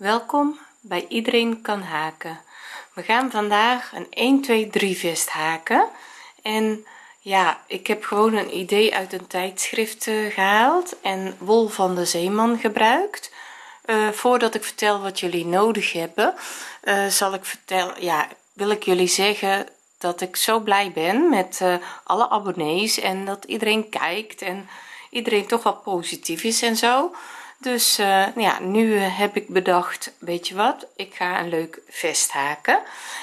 welkom bij iedereen kan haken. We gaan vandaag een 1 2 3 vest haken. En ja ik heb gewoon een idee uit een tijdschrift uh, gehaald en wol van de zeeman gebruikt. Uh, voordat ik vertel wat jullie nodig hebben uh, zal ik vertellen ja wil ik jullie zeggen dat ik zo blij ben met alle abonnees en dat iedereen kijkt en iedereen toch wel positief is en zo dus uh, ja nu heb ik bedacht weet je wat ik ga een leuk vest haken.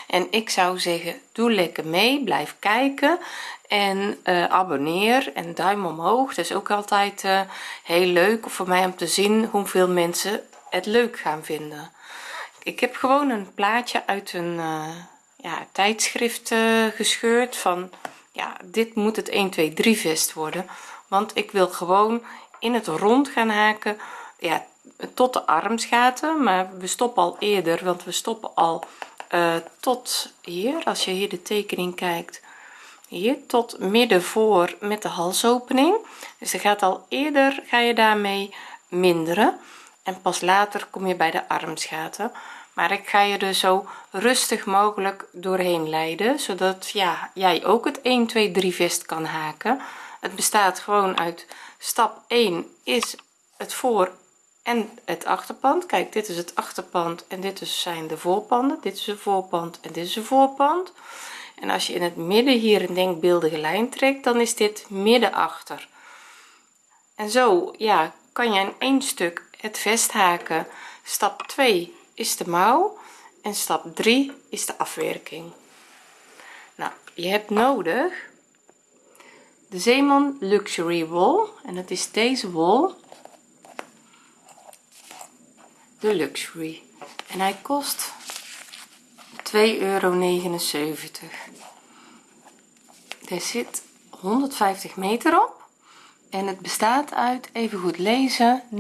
En ik zou zeggen doe lekker mee blijf kijken en uh, abonneer en duim omhoog. Dat is ook altijd heel leuk voor mij om te zien hoeveel mensen het leuk gaan vinden. Ik heb gewoon een plaatje uit een ja, tijdschrift gescheurd van ja dit moet het 1 2 3 vest worden. Want ik wil gewoon in het rond gaan haken ja tot de armsgaten maar we stoppen al eerder want we stoppen al uh, tot hier als je hier de tekening kijkt hier tot midden voor met de halsopening. Dus er gaat al eerder ga je daarmee minderen. En pas later kom je bij de armsgaten maar ik ga je er zo rustig mogelijk doorheen leiden zodat ja jij ook het 1 2 3 vest kan haken. Het bestaat gewoon uit stap 1 is het voor en het achterpand kijk dit is het achterpand en dit zijn de voorpanden. Dit is een voorpand en dit is een voorpand. En als je in het midden hier een denkbeeldige lijn trekt dan is dit midden achter en zo ja kan je in één stuk het vesthaken stap 2 is de mouw en stap 3 is de afwerking. Nou je hebt nodig de zeeman luxury wol en dat is deze wol de luxury. En hij kost 2,79 euro er zit 150 meter op en het bestaat uit even goed lezen 69%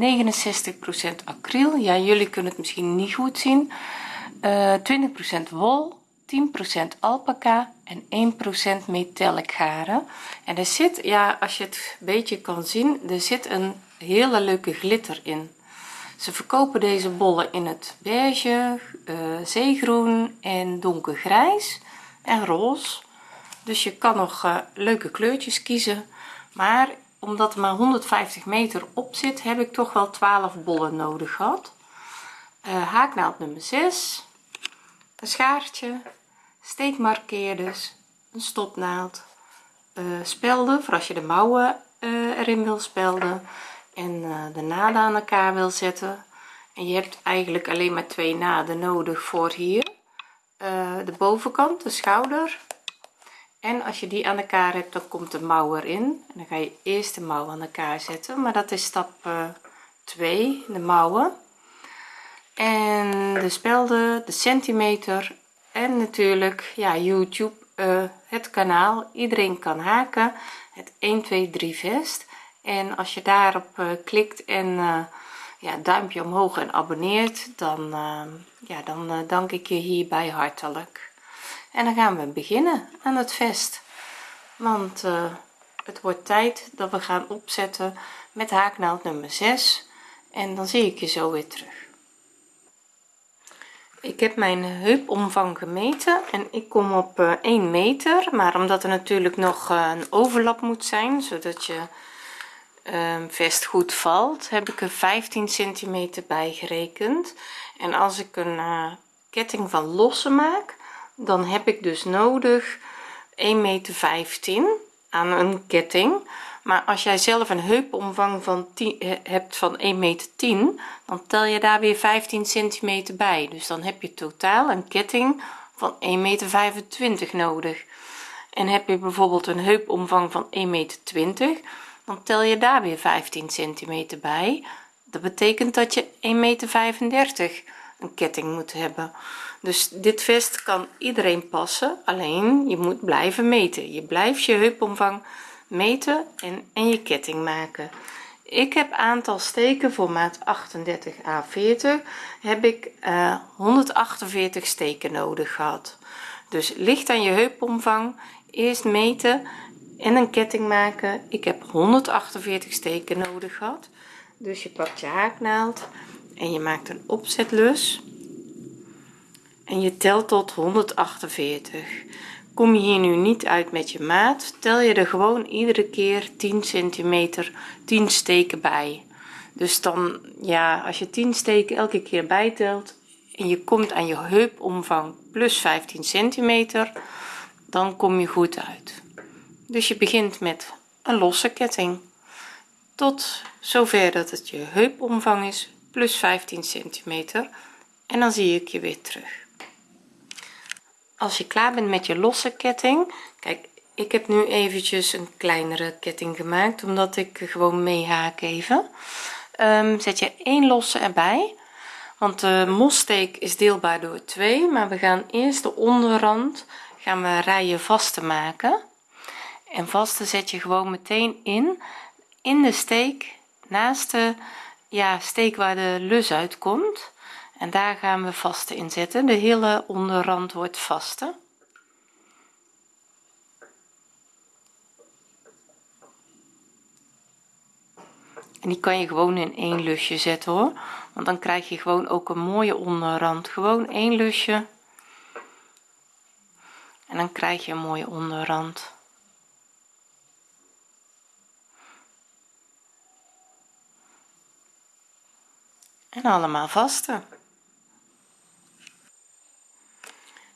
acryl. Ja jullie kunnen het misschien niet goed zien. Uh, eh, 20% wol 10% alpaca en 1% metallic garen en er zit ja als je het beetje kan zien er zit een hele leuke glitter in ze verkopen deze bollen in het beige uh, zeegroen en donkergrijs en roze. Dus je kan nog uh, leuke kleurtjes kiezen. Maar omdat er maar 150 meter op zit heb ik toch wel 12 bollen nodig gehad. Uh, haaknaald nummer 6 een schaartje steekmarkeerders een stopnaald. Spelden voor als je de mouwen erin wil spelden en uh, de naden aan elkaar wil zetten. En je hebt eigenlijk alleen maar twee naden nodig voor hier. De bovenkant de schouder. En als je die aan elkaar hebt dan komt de mouw erin en dan ga je eerst de mouw aan elkaar zetten. Maar dat is stap 2 de mouwen. En de spelden de centimeter. En natuurlijk ja youtube het kanaal. Iedereen kan haken. Het 1 2 3 vest en als je daarop uh, klikt en uh, ja duimpje omhoog en abonneert dan ja dan dank ik je hierbij hartelijk. En dan gaan we beginnen aan het vest. Want het wordt tijd dat we gaan opzetten met haaknaald nummer 6 en dan zie ik je zo weer terug. Ik heb mijn heupomvang gemeten en ik kom op 1 eh, meter. Maar omdat er natuurlijk nog eh, een overlap moet zijn zodat je ehm, vest goed valt heb ik er 15 centimeter bij gerekend. En als ik een uh, ketting van losse maak dan heb ik dus nodig 1 meter 15 aan een ketting. Maar als jij zelf een heupomvang van 10 hebt van 1 meter 10 dan tel je daar weer 15 centimeter bij. Dus dan heb je totaal een ketting van 1 meter 25 nodig. En heb je bijvoorbeeld een heupomvang van 1 meter 20 tel je daar weer 15 centimeter bij. Dat betekent dat je 1 meter 35 een ketting moet hebben. Dus dit vest kan iedereen passen alleen je moet blijven meten. Je blijft je heupomvang meten en, en je ketting maken. Ik heb aantal steken voor maat 38 a 40 heb ik uh, eh, 148 steken nodig gehad. Dus ligt aan je heupomvang eerst meten en een ketting maken. Ik heb 148 steken nodig gehad. Dus je pakt je haaknaald en je maakt een opzetlus. En je telt tot 148 kom je hier nu niet uit met je maat tel je er gewoon iedere keer 10 centimeter 10 steken bij. Dus dan ja als je 10 steken elke keer bijtelt en je komt aan je heupomvang plus 15 centimeter dan kom je goed uit dus je begint met een losse ketting. Tot zover dat het je heupomvang is plus 15 centimeter. En dan zie ik je weer terug. Als je klaar bent met je losse ketting kijk ik heb nu eventjes een kleinere ketting gemaakt omdat ik gewoon mee haak even. Um, zet je één losse erbij want de mossteek is deelbaar door 2 maar we gaan eerst de onderrand gaan we rijen vaste maken en vaste zet je gewoon meteen in in de steek naast de ja, steek waar de lus uitkomt. En daar gaan we vaste in zetten. De hele onderrand wordt vaste. En die kan je gewoon in één lusje zetten hoor. Want dan krijg je gewoon ook een mooie onderrand. Gewoon één lusje. En dan krijg je een mooie onderrand en allemaal vaste.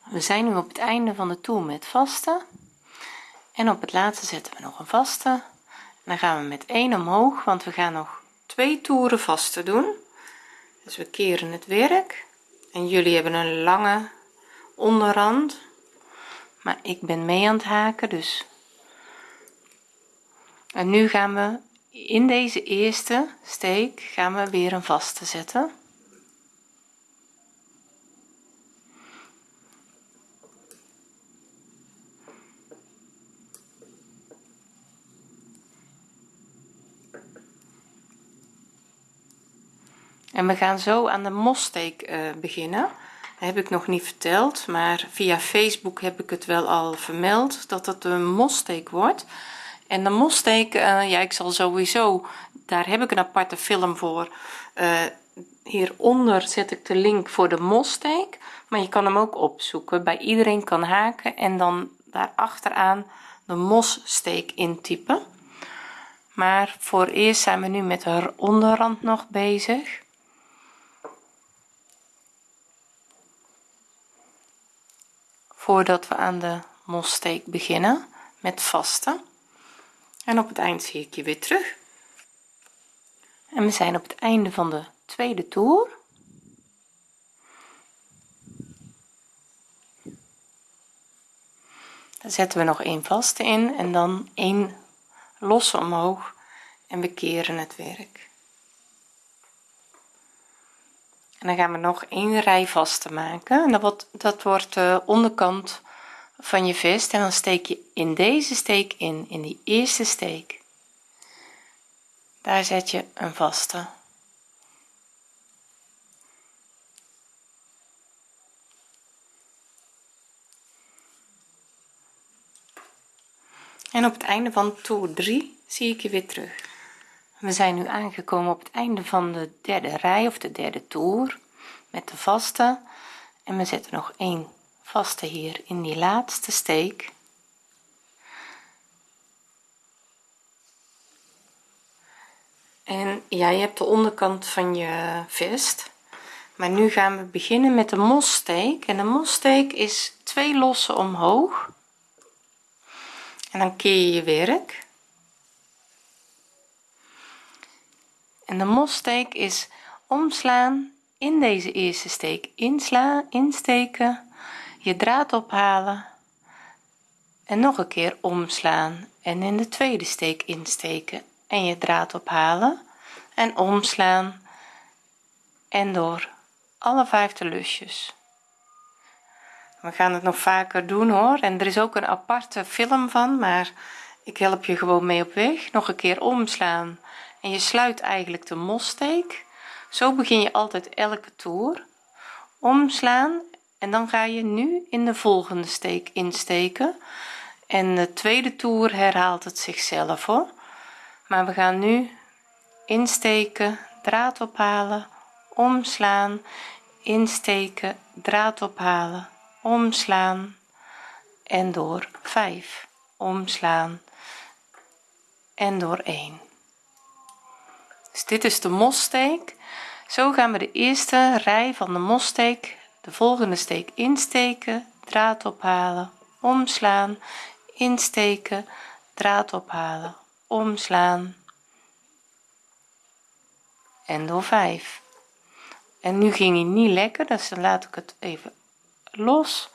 We zijn nu op het einde van de toer met vaste. En op het laatste zetten we nog een vaste. Dan gaan we met 1 omhoog want we gaan nog twee toeren vaste doen. Dus we keren het werk. En jullie hebben een lange onderrand. Maar ik ben mee aan het haken dus. En nu gaan we in deze eerste steek gaan we weer een vaste zetten. En we gaan zo aan de mossteek uh, beginnen. Dat heb ik nog niet verteld maar via Facebook heb ik het wel al vermeld dat het een mossteek wordt en de mossteek uh, ja ik zal sowieso daar heb ik een aparte film voor. Uh, hieronder zet ik de link voor de mossteek maar je kan hem ook opzoeken. Bij iedereen kan haken en dan daar achteraan de mossteek intypen. Maar voor eerst zijn we nu met de onderrand nog bezig. Voordat we aan de mossteek beginnen met vaste en op het eind zie ik je weer terug. En we zijn op het einde van de tweede toer. Dan zetten we nog een vaste in en dan een losse omhoog en we keren het werk. En dan gaan we nog een rij vaste maken. En dat wordt dat wordt de onderkant van je vest en dan steek je in deze steek in in die eerste steek. Daar zet je een vaste. En op het einde van toer 3 zie ik je weer terug. We zijn nu aangekomen op het einde van de derde rij of de derde toer met de vaste. En we zetten nog een vaste hier in die laatste steek. En ja je hebt de onderkant van je vest maar nu gaan we beginnen met de mossteek en de mossteek is twee losse omhoog. En dan keer je je werk. En de mossteek is omslaan in deze eerste steek inslaan insteken je draad ophalen en nog een keer omslaan en in de tweede steek insteken en je draad ophalen en omslaan en door. Alle vijfde lusjes. We gaan het nog vaker doen hoor en er is ook een aparte film van maar ik help je gewoon mee op weg. Nog een keer omslaan en je sluit eigenlijk de mossteek zo begin je altijd elke toer. Omslaan en dan ga je nu in de volgende steek insteken. En de tweede toer herhaalt het zichzelf hoor. Maar we gaan nu insteken draad ophalen omslaan. Insteken draad ophalen omslaan. En door 5 omslaan. En door 1 dus dit is de mossteek zo gaan we de eerste rij van de mossteek de volgende steek insteken draad ophalen omslaan insteken draad ophalen omslaan. En door 5 en nu ging hij niet lekker dus dan laat ik het even los.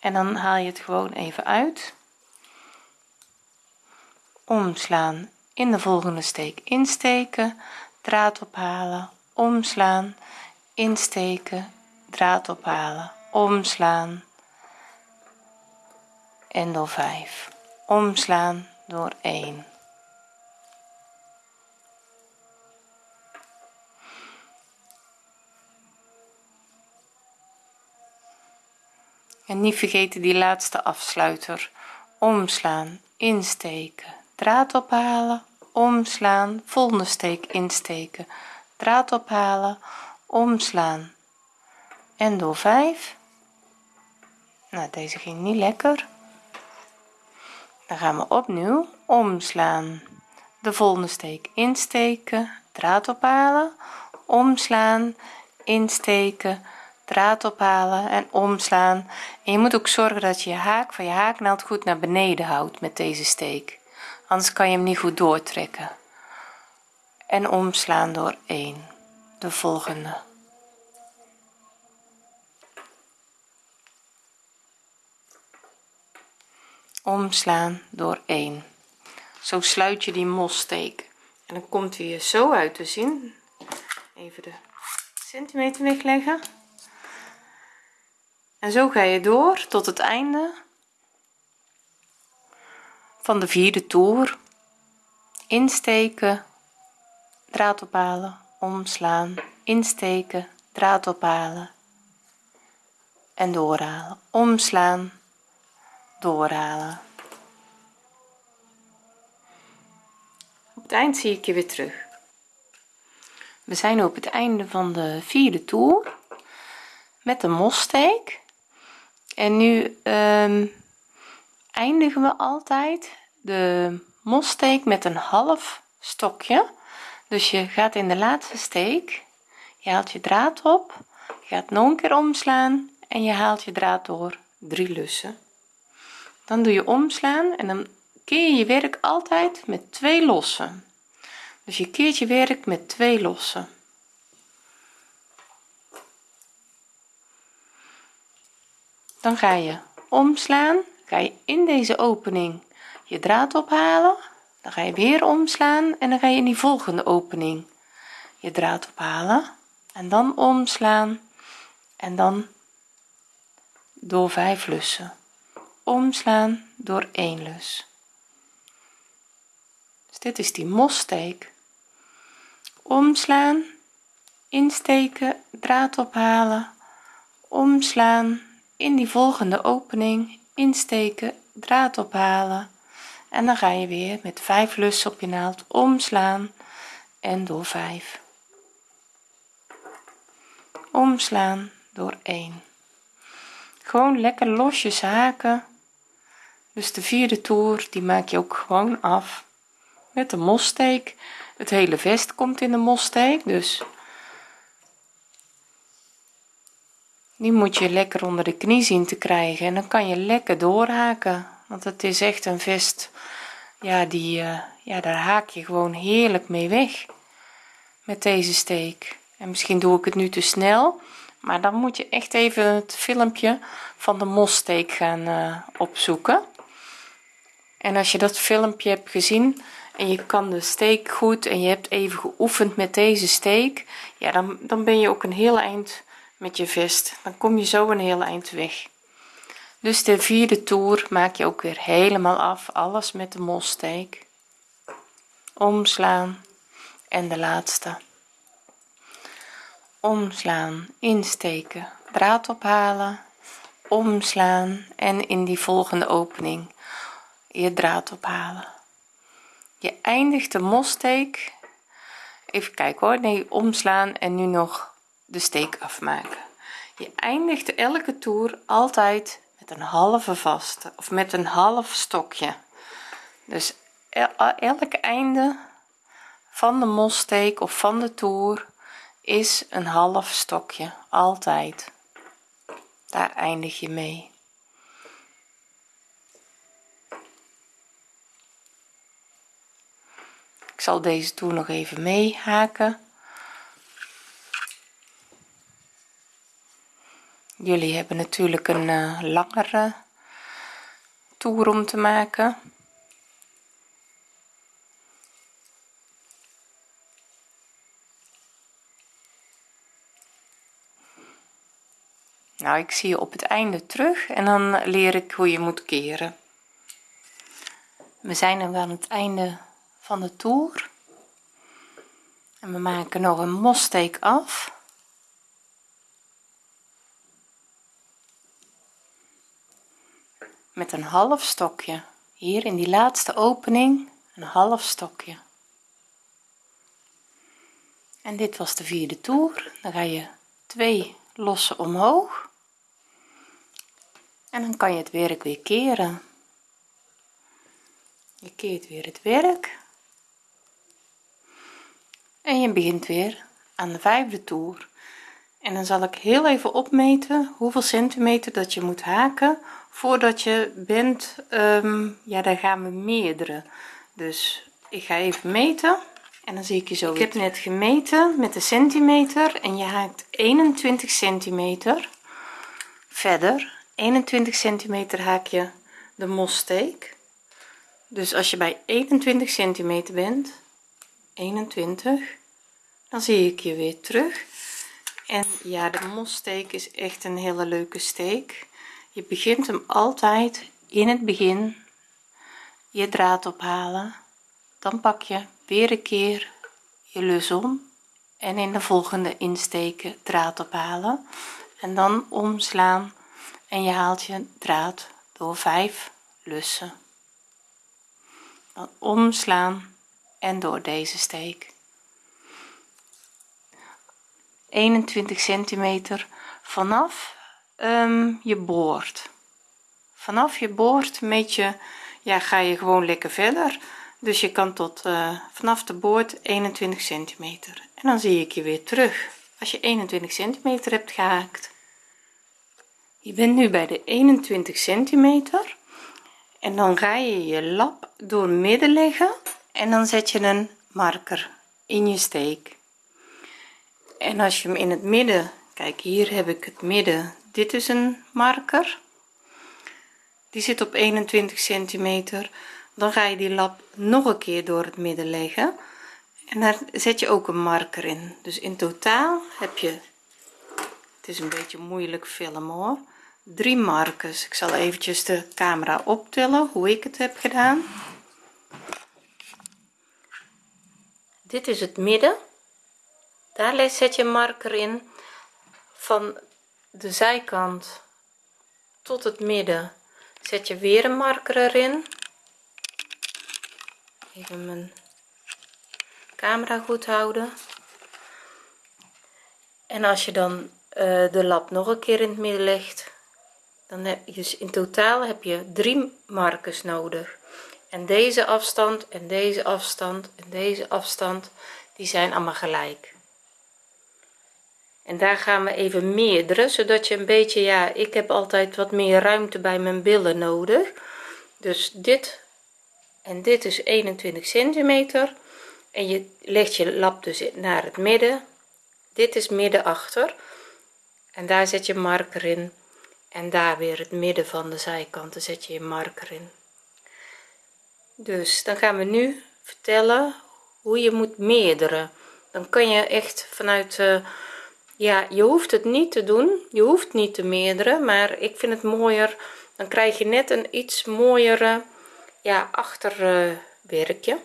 En dan haal je het gewoon even uit. Omslaan. In de volgende steek insteken draad ophalen omslaan insteken draad ophalen. Omslaan. En door 5 omslaan door 1 en niet vergeten die laatste afsluiter. Omslaan insteken. Draad ophalen. Omslaan volgende steek insteken. Draad ophalen. Omslaan en door 5 nou deze ging niet lekker. Dan gaan we opnieuw omslaan. De volgende steek insteken draad ophalen. Omslaan insteken draad ophalen en omslaan. En je moet ook zorgen dat je je haak van je haaknaald goed naar beneden houdt met deze steek. Anders kan je hem niet goed doortrekken. En omslaan door 1 de volgende omslaan door 1 zo sluit je die mossteek en dan komt hij er zo uit te zien. Even de centimeter wegleggen. En zo ga je door tot het einde van de vierde toer. Insteken draad ophalen omslaan insteken draad ophalen en doorhalen. Omslaan doorhalen. Op het eind zie ik je weer terug. We zijn op het einde van de vierde toer met de mossteek en nu um, eindigen we altijd de mossteek met een half stokje. Dus je gaat in de laatste steek je haalt je draad op gaat nog een keer omslaan en je haalt je draad door drie lussen dan doe je omslaan en dan keer je je werk altijd met twee lossen. Dus je keert je werk met twee lossen. Dan ga je omslaan ga je in deze opening je draad ophalen. Dan ga je weer omslaan en dan ga je in die volgende opening je draad ophalen. En dan omslaan en dan door 5 lussen omslaan door 1 lus. Dus dit is die mossteek omslaan insteken draad ophalen. Omslaan in die volgende opening insteken draad ophalen. En dan ga je weer met 5 lussen op je naald omslaan en door 5 omslaan door 1 gewoon lekker losjes haken dus de vierde toer die maak je ook gewoon af met de mossteek het hele vest komt in de mossteek dus die moet je lekker onder de knie zien te krijgen. En dan kan je lekker doorhaken want het is echt een vest ja die uh, ja daar haak je gewoon heerlijk mee weg met deze steek en misschien doe ik het nu te snel maar dan moet je echt even het filmpje van de mossteek gaan uh, opzoeken en als je dat filmpje hebt gezien en je kan de steek goed en je hebt even geoefend met deze steek ja dan, dan ben je ook een heel eind met je vest. Dan kom je zo een heel eind weg. Dus de vierde toer maak je ook weer helemaal af. Alles met de mossteek omslaan en de laatste. Omslaan insteken draad ophalen omslaan en in die volgende opening je draad ophalen. Je eindigt de mossteek even kijken hoor. Nee omslaan en nu nog de steek afmaken. Je eindigt elke toer altijd met een halve vaste of met een half stokje. Dus elk einde van de mossteek of van de toer is een half stokje altijd. Daar eindig je mee ik zal deze toer nog even mee haken jullie hebben natuurlijk een uh, langere toer om te maken. Nou ik zie je op het einde terug en dan leer ik hoe je moet keren. We zijn nu aan het einde van de toer. En we maken nog een mossteek af. Met een half stokje. Hier in die laatste opening een half stokje. En dit was de vierde toer. Dan ga je twee lossen omhoog. En dan kan je het werk weer keren. Je keert weer het werk en je begint weer aan de vijfde toer. En dan zal ik heel even opmeten hoeveel centimeter dat je moet haken voordat je bent um, ja daar gaan we meerdere. Dus ik ga even meten en dan zie ik je zo ik heb net gemeten met de centimeter en je haakt 21 centimeter verder. 21 centimeter haak je de mossteek dus als je bij 21 centimeter bent 21 dan zie ik je weer terug. En ja de mossteek is echt een hele leuke steek. Je begint hem altijd in het begin je draad ophalen. Dan pak je weer een keer je lus om en in de volgende insteken draad ophalen. En dan omslaan en je haalt je draad door 5 lussen. Dan omslaan en door deze steek. 21 centimeter vanaf um, je boord. Vanaf je boord meet je ja ga je gewoon lekker verder. Dus je kan tot uh, vanaf de boord 21 centimeter. En dan zie ik je weer terug. Als je 21 centimeter hebt gehaakt. Je bent nu bij de 21 centimeter. En dan ga je je lap door midden leggen en dan zet je een marker in je steek. En als je hem in het midden kijk hier heb ik het midden. Dit is een marker. Die zit op 21 centimeter. Dan ga je die lap nog een keer door het midden leggen. En daar zet je ook een marker in. Dus in totaal heb je het is een beetje moeilijk filmen hoor. Drie markers. Ik zal eventjes de camera optellen hoe ik het heb gedaan dit is het midden. Daar zet je marker in van de zijkant tot het midden. Zet je weer een marker erin. Even mijn camera goed houden. En als je dan uh, de lap nog een keer in het midden legt dan heb je dus in totaal heb je drie markers nodig en deze afstand en deze afstand en deze afstand die zijn allemaal gelijk. En daar gaan we even meerdere zodat je een beetje ja ik heb altijd wat meer ruimte bij mijn billen nodig. Dus dit en dit is 21 centimeter. En je legt je lap dus naar het midden. Dit is midden achter. En daar zet je marker in. En daar weer het midden van de zijkanten zet je je marker in dus dan gaan we nu vertellen hoe je moet meerderen. Dan kan je echt vanuit uh, ja je hoeft het niet te doen. Je hoeft niet te meerdere maar ik vind het mooier. Dan krijg je net een iets mooiere ja achterwerkje.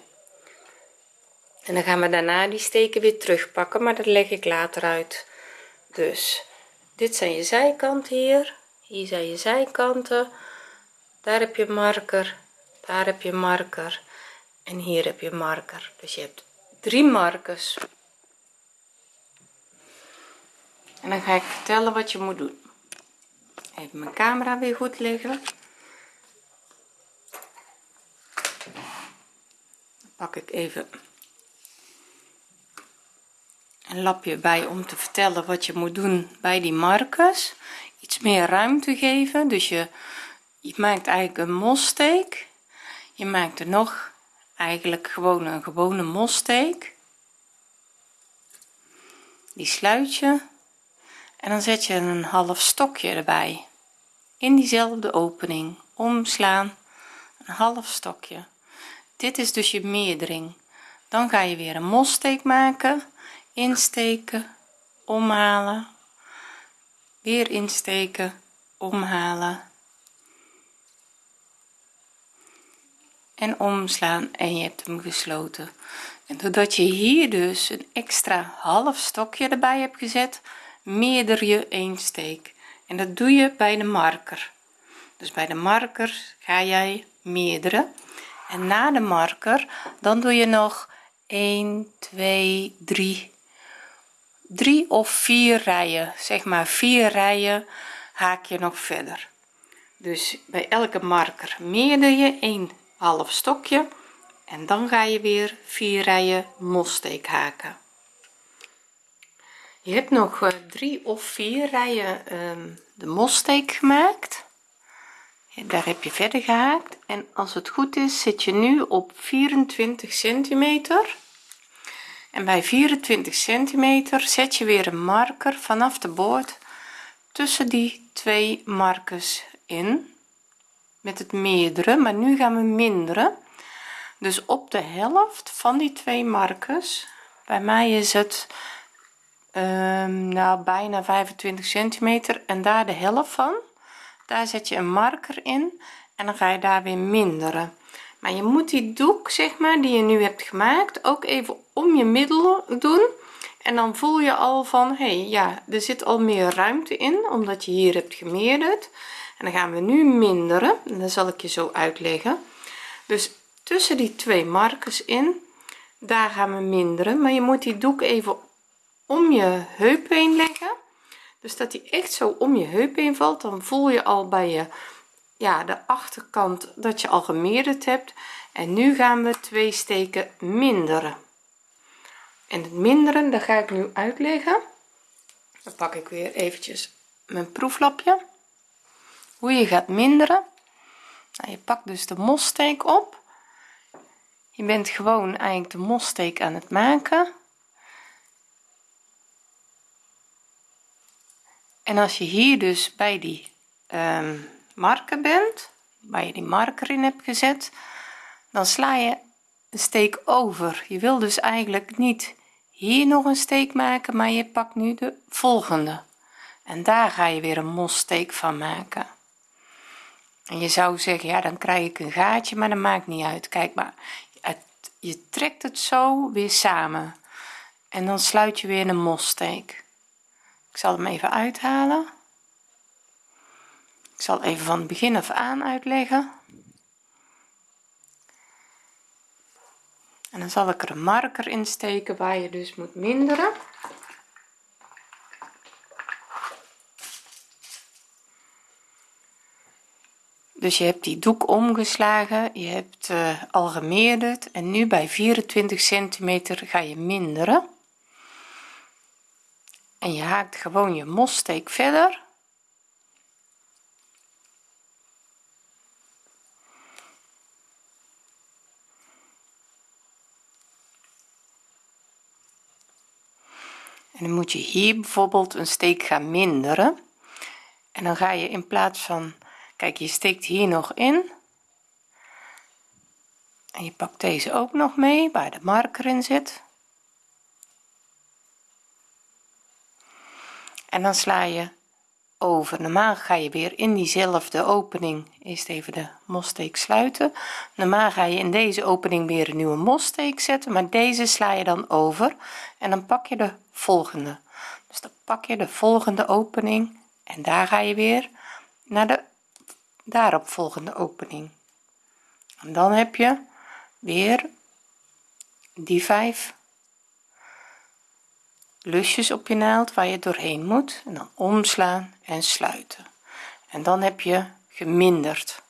En dan gaan we daarna die steken weer terugpakken maar dat leg ik later uit. Dus dit zijn je zijkanten hier. Hier zijn je zijkanten. Daar heb je marker daar heb je marker en hier heb je marker. Dus je hebt drie markers. En dan ga ik vertellen wat je moet doen. Even mijn camera weer goed leggen. Dan pak ik even een lapje bij om te vertellen wat je moet doen bij die markers. Iets meer ruimte geven. Dus je je maakt eigenlijk een mossteek je maakt er nog eigenlijk gewoon een gewone mossteek die sluit je en dan zet je een half stokje erbij. In diezelfde opening omslaan een half stokje. Dit is dus je meerdering. Dan ga je weer een mossteek maken insteken omhalen. Weer insteken omhalen en omslaan en je hebt hem gesloten. En doordat je hier dus een extra half stokje erbij hebt gezet meerder je een steek. En dat doe je bij de marker. Dus bij de marker ga jij meerdere en na de marker dan doe je nog 1 2 3 3 of 4 rijen. Zeg maar 4 rijen haak je nog verder. Dus bij elke marker meerder je 1 half stokje en dan ga je weer 4 rijen mossteek haken. Je hebt nog uh, drie of vier rijen um, de mossteek gemaakt. Daar heb je verder gehaakt. En als het goed is zit je nu op 24 centimeter. En bij 24 centimeter zet je weer een marker vanaf de boord tussen die twee markers in met het meerdere maar nu gaan we minderen. Dus op de helft van die twee markers bij mij is het um, nou bijna 25 centimeter. En daar de helft van daar zet je een marker in en dan ga je daar weer minderen. Maar je moet die doek zeg maar die je nu hebt gemaakt ook even om je middel doen. En dan voel je al van hey, ja er zit al meer ruimte in omdat je hier hebt gemeerderd en dan gaan we nu minderen. En dat zal ik je zo uitleggen. Dus tussen die twee markers in daar gaan we minderen. Maar je moet die doek even om je heup heen leggen. Dus dat die echt zo om je heup heen valt dan voel je al bij je ja de achterkant dat je al gemeerderd hebt. En nu gaan we twee steken minderen. En het minderen dat ga ik nu uitleggen. Dan pak ik weer eventjes mijn proeflapje hoe je gaat minderen. Nou, je pakt dus de mossteek op. Je bent gewoon eigenlijk de mossteek aan het maken. En als je hier dus bij die um, marker bent waar je die marker in hebt gezet dan sla je een steek over. Je wil dus eigenlijk niet hier nog een steek maken maar je pakt nu de volgende. En daar ga je weer een mossteek van maken en je zou zeggen ja dan krijg ik een gaatje maar dat maakt niet uit. Kijk maar je trekt het zo weer samen. En dan sluit je weer een mossteek ik zal hem even uithalen. Ik zal even van het begin af aan uitleggen. En dan zal ik er een marker in steken waar je dus moet minderen dus je hebt die doek omgeslagen je hebt uh, al gemeerderd en nu bij 24 centimeter ga je minderen. En je haakt gewoon je mossteek verder. En dan moet je hier bijvoorbeeld een steek gaan minderen. En dan ga je in plaats van kijk je steekt hier nog in. En je pakt deze ook nog mee waar de marker in zit. En dan sla je over. Normaal ga je weer in diezelfde opening eerst even de mossteek sluiten. Normaal ga je in deze opening weer een nieuwe mossteek zetten maar deze sla je dan over. En dan pak je de volgende. Dus dan pak je de volgende opening en daar ga je weer naar de daarop volgende opening. En dan heb je weer die vijf lusjes op je naald waar je doorheen moet en dan omslaan en sluiten. En dan heb je geminderd.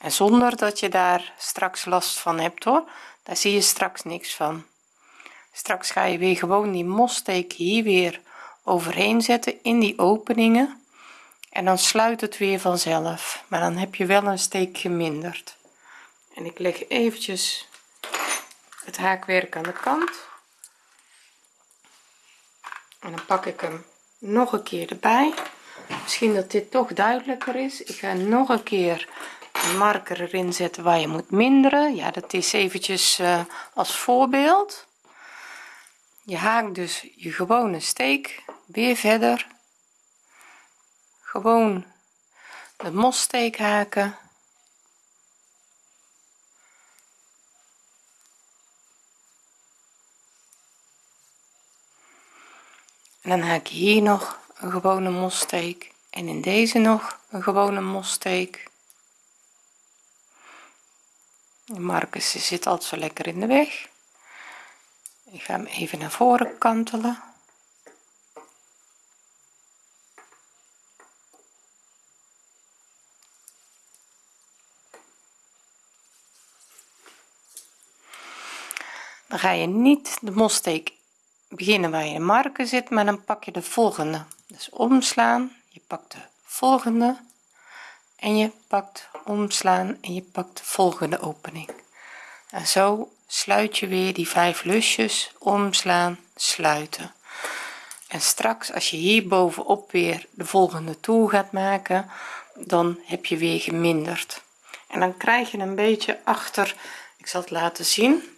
En zonder dat je daar straks last van hebt hoor daar zie je straks niks van. Straks ga je weer gewoon die mossteek hier weer overheen zetten in die openingen en dan sluit het weer vanzelf maar dan heb je wel een steek geminderd. En ik leg eventjes het haakwerk aan de kant. En dan pak ik hem nog een keer erbij. Misschien dat dit toch duidelijker is. Ik ga nog een keer een marker erin zetten waar je moet minderen. Ja dat is eventjes uh, als voorbeeld. Je haakt dus je gewone steek weer verder gewoon de mossteek haken. En dan haak je hier nog een gewone mossteek en in deze nog een gewone mossteek Marcus zit altijd zo lekker in de weg. Ik ga hem even naar voren kantelen dan ga je niet de mossteek beginnen waar je de marker zit maar dan pak je de volgende. Dus omslaan je pakt de volgende en je pakt omslaan en je pakt de volgende opening. En zo sluit je weer die vijf lusjes omslaan sluiten. En straks als je hier bovenop weer de volgende toer gaat maken dan heb je weer geminderd. En dan krijg je een beetje achter ik zal het laten zien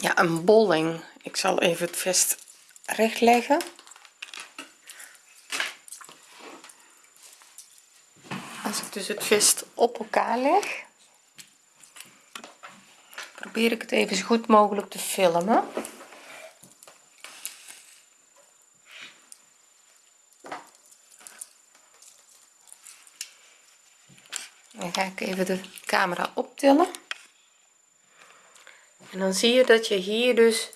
ja een bolling. Ik zal even het vest recht leggen als ik dus het vest op elkaar leg probeer ik het even zo goed mogelijk te filmen. Dan ga ik even de camera optillen en dan zie je dat je hier dus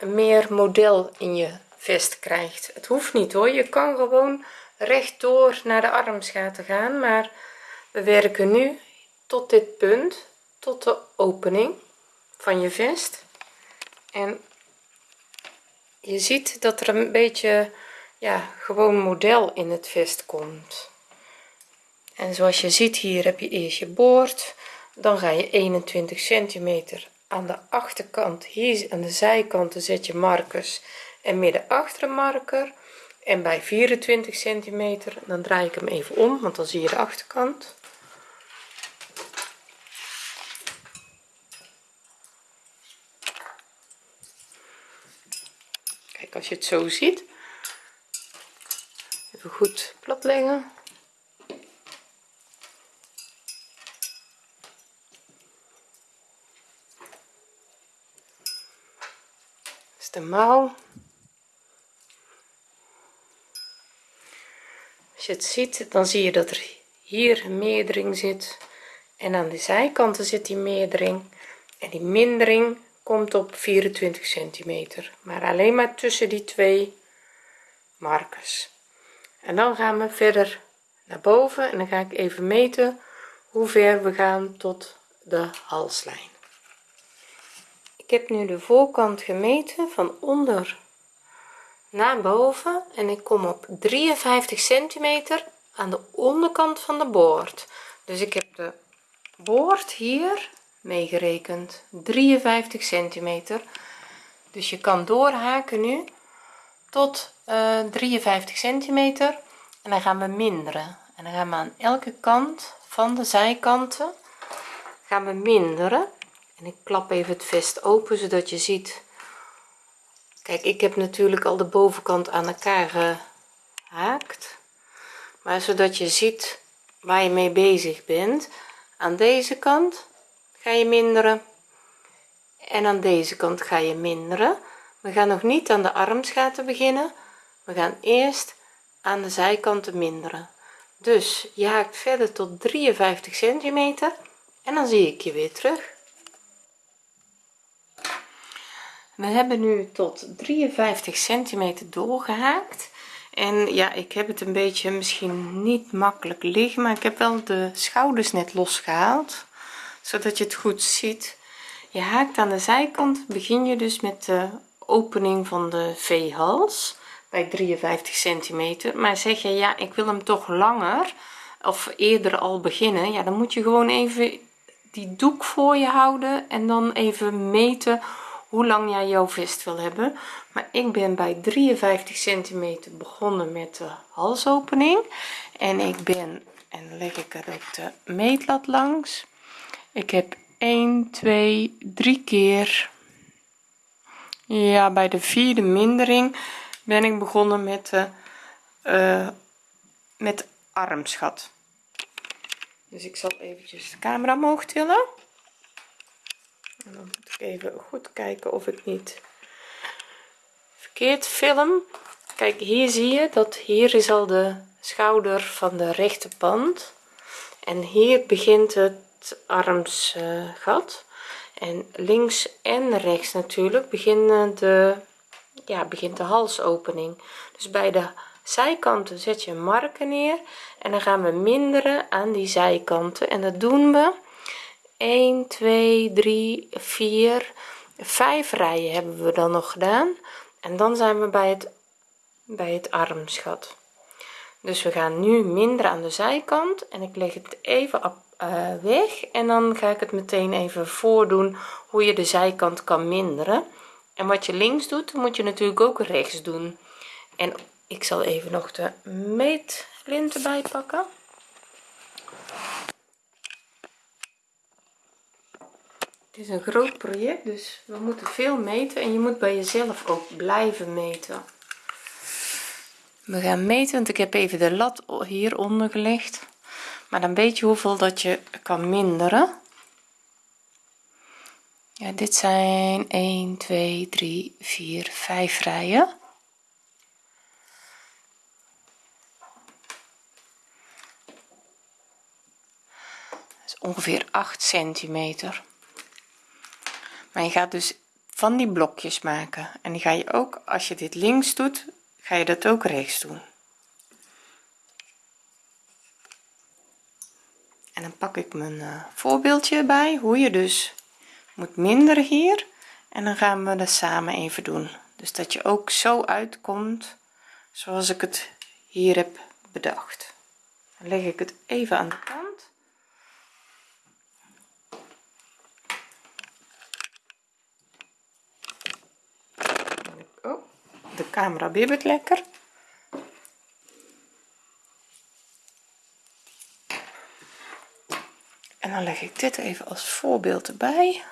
meer model in je vest krijgt. Het hoeft niet hoor. Je kan gewoon rechtdoor naar de armsgaten gaan maar we werken nu tot dit punt tot de opening van je vest. En je ziet dat er een beetje ja gewoon model in het vest komt. En zoals je ziet hier heb je eerst je boord dan ga je 21 centimeter aan de achterkant hier aan de zijkanten zet je markers. En midden achter marker en bij 24 centimeter dan draai ik hem even om want dan zie je de achterkant. Kijk als je het zo ziet. Even goed plat leggen de mouw als je het ziet dan zie je dat er hier een meerdering zit. En aan de zijkanten zit die meerdering. En die mindering komt op 24 centimeter. Maar alleen maar tussen die twee markers. En dan gaan we verder naar boven. En dan ga ik even meten hoe ver we gaan tot de halslijn ik heb nu de voorkant gemeten van onder naar boven en ik kom op 53 centimeter aan de onderkant van de boord. Dus ik heb de boord hier meegerekend 53 centimeter. Dus je kan doorhaken nu tot uh, 53 centimeter en dan gaan we minderen. En dan gaan we aan elke kant van de zijkanten gaan we minderen en ik klap even het vest open zodat je ziet. Kijk ik heb natuurlijk al de bovenkant aan elkaar gehaakt maar zodat je ziet waar je mee bezig bent. Aan deze kant ga je minderen. En aan deze kant ga je minderen. We gaan nog niet aan de armsgaten beginnen. We gaan eerst aan de zijkanten minderen. Dus je haakt verder tot 53 centimeter. En dan zie ik je weer terug we hebben nu tot 53 centimeter doorgehaakt. En ja ik heb het een beetje misschien niet makkelijk liggen maar ik heb wel de schouders net losgehaald zodat je het goed ziet. Je haakt aan de zijkant begin je dus met de opening van de v-hals bij 53 centimeter. Maar zeg je ja ik wil hem toch langer of eerder al beginnen ja dan moet je gewoon even die doek voor je houden en dan even meten hoe lang jij jouw vest wil hebben. Maar ik ben bij 53 centimeter begonnen met de halsopening. En ik ben en leg ik er ook de meetlat langs. Ik heb 1 2 3 keer ja bij de vierde mindering ben ik begonnen met de uh, met armschat. Dus ik zal eventjes de camera omhoog tillen en dan moet ik even goed kijken of ik niet verkeerd film. Kijk hier zie je dat hier is al de schouder van de rechterpand en hier begint het armsgat. En links en rechts natuurlijk beginnen de ja begint de halsopening. Dus bij de zijkanten zet je een marker neer en dan gaan we minderen aan die zijkanten. En dat doen we 1 2 3 4 5 rijen hebben we dan nog gedaan. En dan zijn we bij het bij het armsgat dus we gaan nu minderen aan de zijkant en ik leg het even uh, weg. En dan ga ik het meteen even voordoen hoe je de zijkant kan minderen. En wat je links doet moet je natuurlijk ook rechts doen. En ik zal even nog de meetlint erbij pakken het is een groot project dus we moeten veel meten en je moet bij jezelf ook blijven meten. We gaan meten want ik heb even de lat hieronder gelegd. Maar dan weet je hoeveel dat je kan minderen. Ja dit zijn 1 2 3 4 5 rijen. Ongeveer 8 centimeter maar je gaat dus van die blokjes maken. En die ga je ook als je dit links doet ga je dat ook rechts doen. En dan pak ik mijn uh, voorbeeldje bij hoe je dus moet minderen hier. En dan gaan we dat samen even doen. Dus dat je ook zo uitkomt zoals ik het hier heb bedacht. Dan leg ik het even aan de kant de camera bibbert lekker. En dan leg ik dit even als voorbeeld erbij.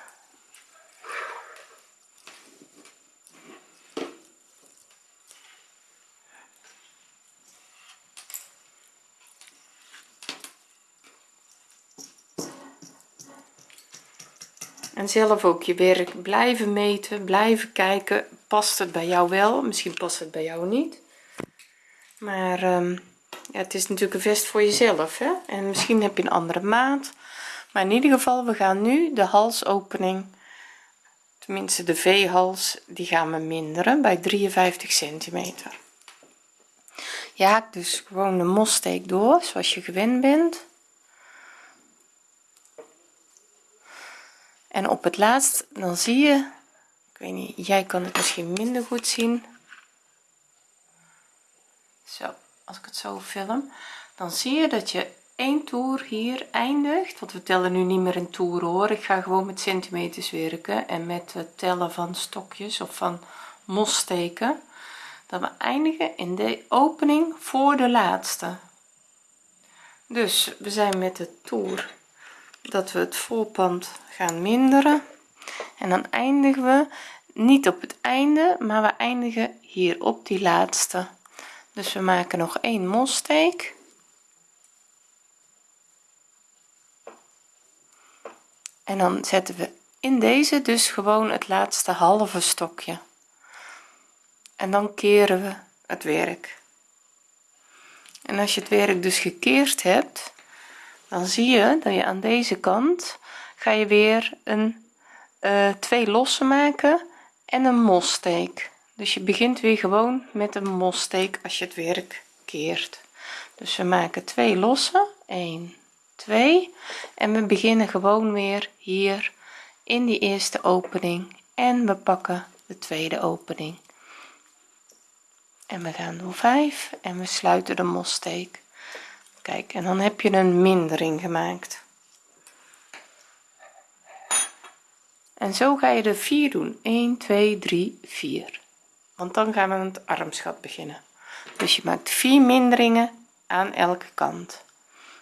En zelf ook je werk blijven meten blijven kijken past het bij jou wel misschien past het bij jou niet. Maar um, ja, het is natuurlijk een vest voor jezelf hè? en misschien heb je een andere maat. Maar in ieder geval we gaan nu de halsopening tenminste de v-hals die gaan we minderen bij 53 centimeter. Je haakt dus gewoon de mossteek door zoals je gewend bent. En op het laatst dan zie je ik weet niet jij kan het misschien minder goed zien. Zo als ik het zo film dan zie je dat je één toer hier eindigt. Want we tellen nu niet meer in toeren hoor. Ik ga gewoon met centimeters werken en met het tellen van stokjes of van mossteken dat we eindigen in de opening voor de laatste. Dus we zijn met de toer dat we het voorpand gaan minderen en dan eindigen we niet op het einde maar we eindigen hier op die laatste. Dus we maken nog een mossteek en dan zetten we in deze dus gewoon het laatste halve stokje. En dan keren we het werk. En als je het werk dus gekeerd hebt dan zie je dat je aan deze kant ga je weer een twee lossen maken en een mossteek dus je begint weer gewoon met een mossteek als je het werk keert. Dus we maken twee losse 1 2 en we beginnen gewoon weer hier in die eerste opening. En we pakken de tweede opening. En we gaan door 5 en we sluiten de mossteek kijk en dan heb je een mindering gemaakt en zo ga je er 4 doen. 1 2 3 4 want dan gaan we aan het armschat beginnen. Dus je maakt 4 minderingen aan elke kant.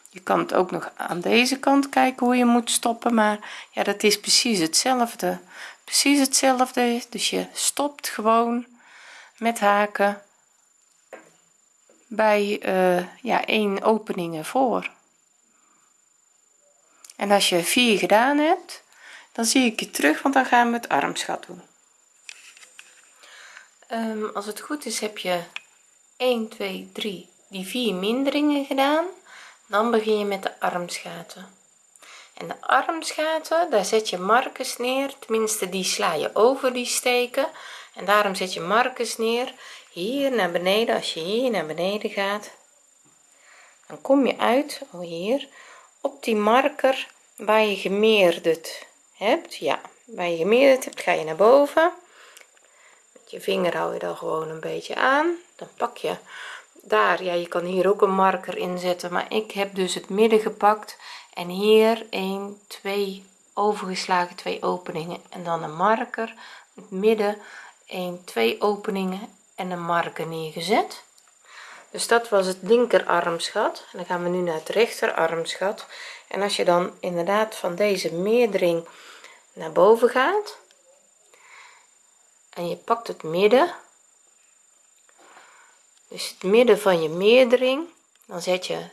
Je kan het ook nog aan deze kant kijken hoe je moet stoppen maar ja dat is precies hetzelfde. Precies hetzelfde dus je stopt gewoon met haken bij uh, ja één openingen voor. En als je vier gedaan hebt dan zie ik je terug want dan gaan we het armschat doen. Um, als het goed is heb je 1 2 3 die vier minderingen gedaan. Dan begin je met de armsgaten en de armsgaten daar zet je markers neer. Tenminste die sla je over die steken. En daarom zet je markers neer. Hier naar beneden als je hier naar beneden gaat dan kom je uit oh hier op die marker waar je gemeerderd hebt ja. Waar je gemeerderd hebt ga je naar boven. Met je vinger hou je dan gewoon een beetje aan. Dan pak je daar ja je kan hier ook een marker inzetten maar ik heb dus het midden gepakt en hier 1 2 overgeslagen twee openingen en dan een marker. Het midden 1 2 openingen en een marker neergezet. Dus dat was het linker armsgat en dan gaan we nu naar het rechter armsgat en als je dan inderdaad van deze meerdering naar boven gaat. En je pakt het midden. Dus het midden van je meerdering. Dan zet je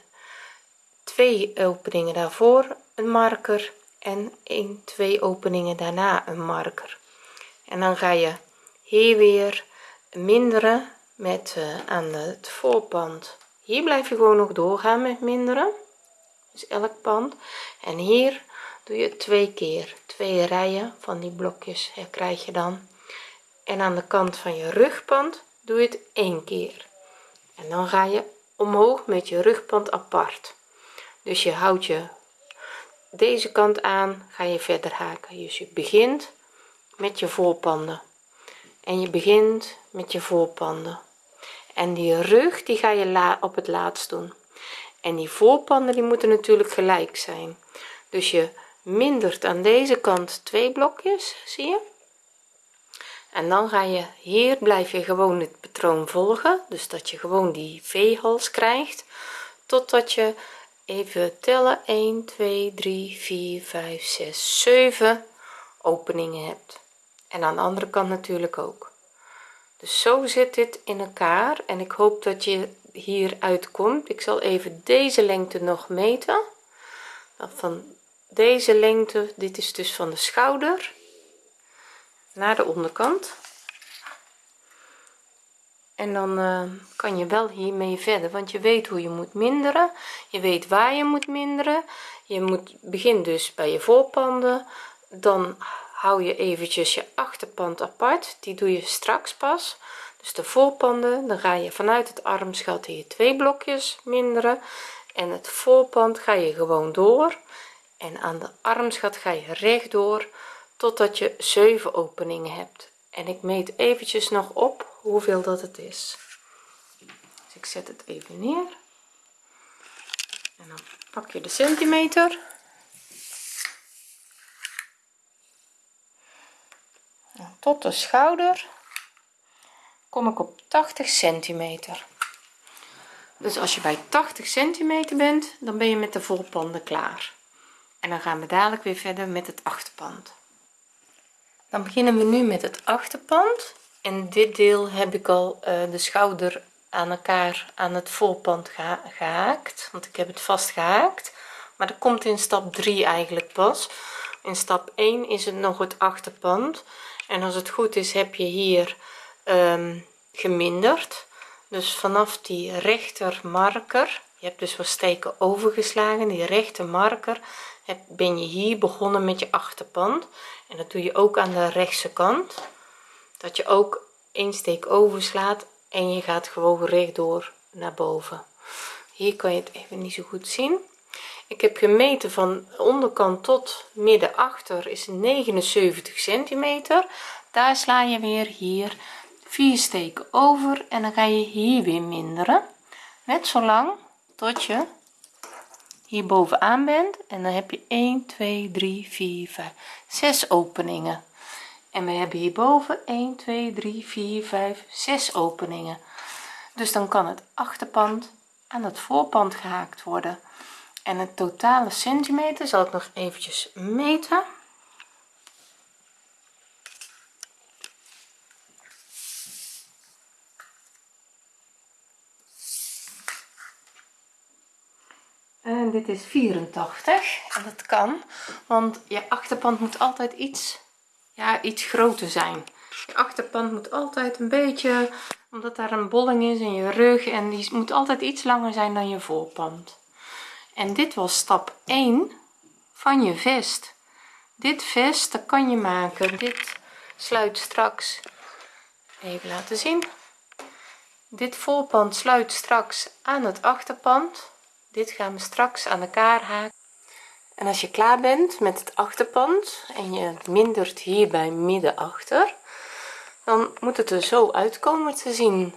twee openingen daarvoor een marker. En 1 2 openingen daarna een marker. En dan ga je hier weer minderen met uh, aan het voorpand. Hier blijf je gewoon nog doorgaan met minderen. Dus elk pand. En hier doe je twee keer twee rijen van die blokjes krijg je dan. En aan de kant van je rugpand doe je het één keer. En dan ga je omhoog met je rugpand apart. Dus je houdt je deze kant aan ga je verder haken. Dus je begint met je voorpanden. En je begint met je voorpanden. En die rug die ga je op het laatst doen. En die voorpanden die moeten natuurlijk gelijk zijn. Dus je mindert aan deze kant twee blokjes zie je? En dan ga je hier blijf je gewoon het patroon volgen dus dat je gewoon die v-hals krijgt totdat je even tellen 1 2 3 4 5 6 7 openingen hebt. En aan de andere kant natuurlijk ook. Dus zo zit dit in elkaar en ik hoop dat je hier uitkomt ik zal even deze lengte nog meten. Van deze lengte dit is dus van de schouder naar de onderkant. En dan uh, kan je wel hiermee verder want je weet hoe je moet minderen. Je weet waar je moet minderen. Je moet begin dus bij je voorpanden. Dan hou je eventjes je achterpand apart. Die doe je straks pas. Dus de voorpanden dan ga je vanuit het armsgat hier twee blokjes minderen. En het voorpand ga je gewoon door en aan de armsgat ga je rechtdoor totdat je 7 openingen hebt. En ik meet eventjes nog op hoeveel dat het is. Dus ik zet het even neer. En dan pak je de centimeter. Tot de schouder kom ik op 80 centimeter. Dus als je bij 80 centimeter bent dan ben je met de voorpanden klaar en dan gaan we dadelijk weer verder met het achterpand. Dan beginnen we nu met het achterpand. En dit deel heb ik al uh, de schouder aan elkaar aan het voorpand gehaakt want ik heb het vast gehaakt maar dat komt in stap 3 eigenlijk pas. In stap 1 is het nog het achterpand. En als het goed is heb je hier um, geminderd. Dus vanaf die rechter marker je hebt dus wat steken overgeslagen die rechter marker heb, ben je hier begonnen met je achterpand. En dat doe je ook aan de rechtse kant. Dat je ook één steek overslaat en je gaat gewoon rechtdoor naar boven. Hier kan je het even niet zo goed zien. Ik heb gemeten van onderkant tot midden achter is 79 centimeter. Daar sla je weer hier vier steken over en dan ga je hier weer minderen. Net zo lang tot je hier bovenaan bent en dan heb je 1 2 3 4 5 6 openingen. En we hebben hierboven 1 2 3 4 5 6 openingen. Dus dan kan het achterpand aan het voorpand gehaakt worden. En het totale centimeter zal ik nog eventjes meten en dit is 84 en dat kan want je achterpand moet altijd iets ja iets groter zijn. Je achterpand moet altijd een beetje omdat daar een bolling is in je rug en die moet altijd iets langer zijn dan je voorpand. En dit was stap 1 van je vest. Dit vest dat kan je maken. Dit sluit straks even laten zien. Dit voorpand sluit straks aan het achterpand dit gaan we straks aan elkaar haken. En als je klaar bent met het achterpand en je mindert hierbij midden achter dan moet het er zo uitkomen te zien.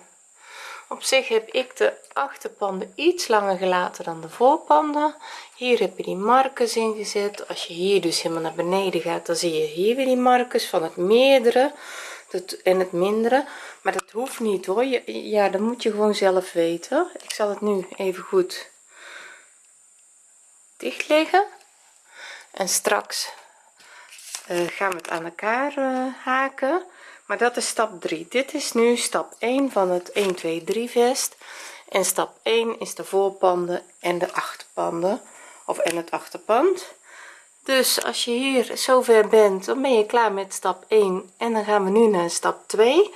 Op zich heb ik de achterpanden iets langer gelaten dan de voorpanden. Hier heb je die markers ingezet. Als je hier dus helemaal naar beneden gaat dan zie je hier weer die markers van het meerdere en het mindere. Maar dat hoeft niet hoor. Ja dat moet je gewoon zelf weten. Ik zal het nu even goed dicht leggen en straks uh, gaan we het aan elkaar uh, haken. Maar dat is stap 3 dit is nu stap 1 van het 1 2 3 vest. En stap 1 is de voorpanden en de achterpanden of en het achterpand. Dus als je hier zover bent dan ben je klaar met stap 1 en dan gaan we nu naar stap 2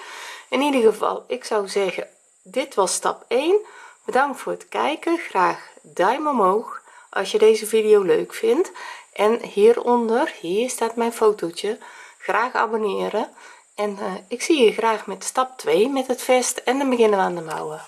in ieder geval ik zou zeggen dit was stap 1 bedankt voor het kijken. Graag duim omhoog als je deze video leuk vindt en hieronder hier staat mijn fotootje graag abonneren. En uh, ik zie je graag met stap 2 met het vest en dan beginnen we aan de mouwen